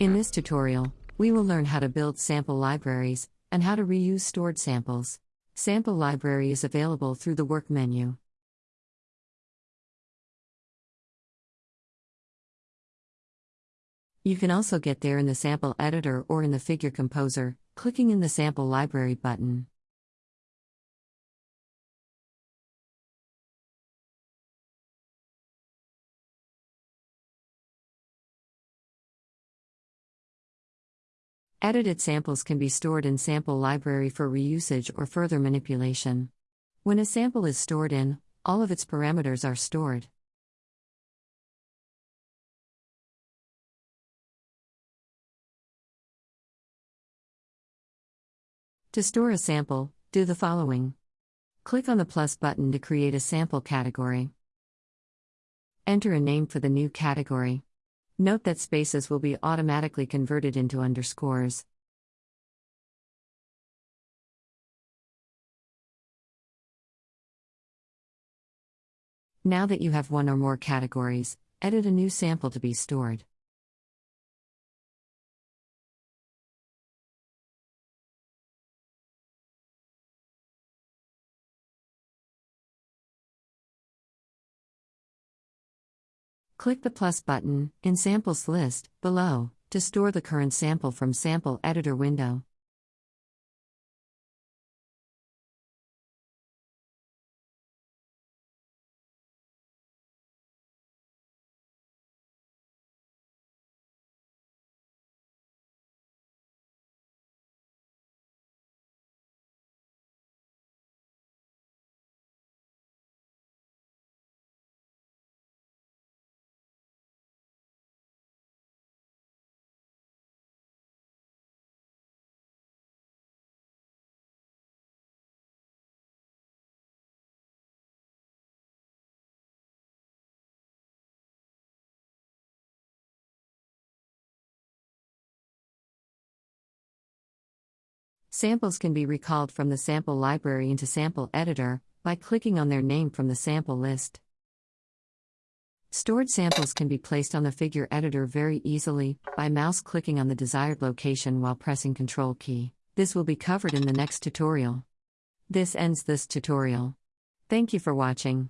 In this tutorial, we will learn how to build sample libraries and how to reuse stored samples. Sample library is available through the Work menu. You can also get there in the sample editor or in the figure composer, clicking in the sample library button. Edited samples can be stored in sample library for reusage or further manipulation. When a sample is stored in, all of its parameters are stored. To store a sample, do the following. Click on the plus button to create a sample category. Enter a name for the new category. Note that spaces will be automatically converted into underscores. Now that you have one or more categories, edit a new sample to be stored. Click the plus button in Samples list below to store the current sample from Sample Editor window. Samples can be recalled from the sample library into Sample Editor by clicking on their name from the sample list. Stored samples can be placed on the figure editor very easily by mouse clicking on the desired location while pressing Ctrl key. This will be covered in the next tutorial. This ends this tutorial. Thank you for watching.